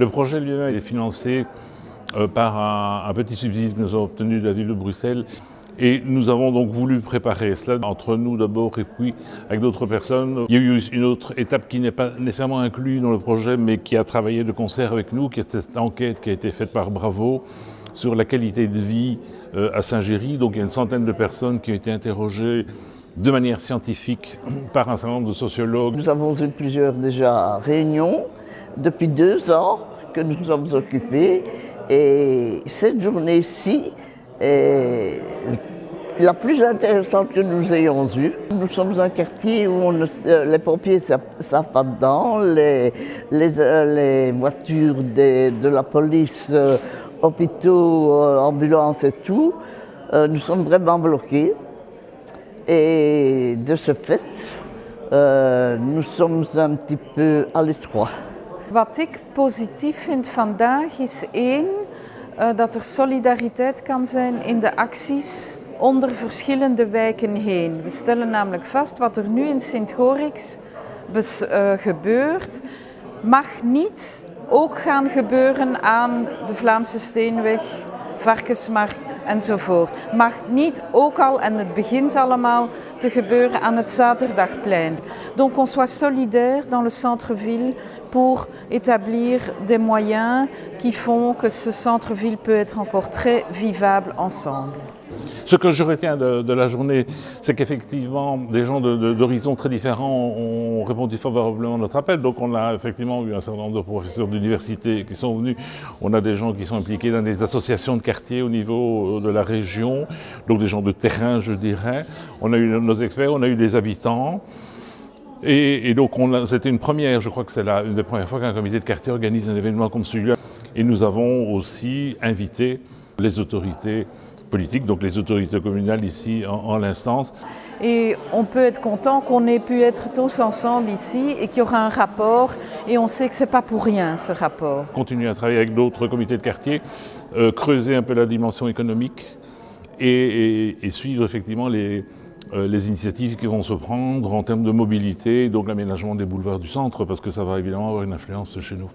Le projet lui-même est financé euh, par un, petit subside que nous avons obtenu de la ville de Bruxelles et nous avons donc voulu préparer cela entre nous d'abord et puis avec d'autres personnes. Il y a eu une autre étape qui n'est pas nécessairement inclue dans le projet mais qui a travaillé de concert avec nous, qui est cette enquête qui a été faite par Bravo sur la qualité de vie euh, à Saint-Géry. Donc il y a une centaine de personnes qui ont été interrogées de manière scientifique par un certain nombre de sociologues. Nous avons eu plusieurs déjà réunions depuis deux ans que nous nous sommes occupés et cette journée-ci est la plus intéressante que nous ayons eue. Nous sommes un quartier où les pompiers ne savent pas dedans, les, les, voitures de la police, euh, hôpitaux, euh, ambulances et tout, euh, nous sommes vraiment bloqués. Et de ce fait, nous sommes un petit peu à l'étroit. Wat ik positief vind vandaag is één, uh, dat er solidariteit kan zijn in de acties onder verschillende wijken heen. We stellen namelijk vast wat er nu in Sint-Gorix uh, gebeurt, mag niet ook gaan gebeuren aan de Vlaamse Steenweg, varkensmarkt enzovoort. Mag niet ook al, en het begint allemaal, te gebeuren aan het Zaterdagplein. Donc on soit solidaire dans le centre-ville pour établir des moyens qui font que ce centre-ville peut être encore très vivable ensemble. Ce que je retiens de, la journée, c'est qu'effectivement, des gens d'horizons très différents ont répondu favorablement à notre appel. Donc on a effectivement eu un certain nombre de professeurs d'université qui sont venus. On a des gens qui sont impliqués dans des associations de quartiers au niveau de la région, donc des gens de terrain, je dirais. On a eu nos experts, on a eu des habitants. Et, donc c'était une première, je crois que c'est une des premières fois qu'un comité de quartier organise un événement comme celui-là. Et nous avons aussi invité les autorités donc les autorités communales ici en, l'instance. Et on peut être content qu'on ait pu être tous ensemble ici et qu'il y aura un rapport et on sait que ce n'est pas pour rien ce rapport. Continuer à travailler avec d'autres comités de quartier, euh, creuser un peu la dimension économique et, suivre effectivement les, euh, les initiatives qui vont se prendre en termes de mobilité, donc l'aménagement des boulevards du centre, parce que ça va évidemment avoir une influence chez nous.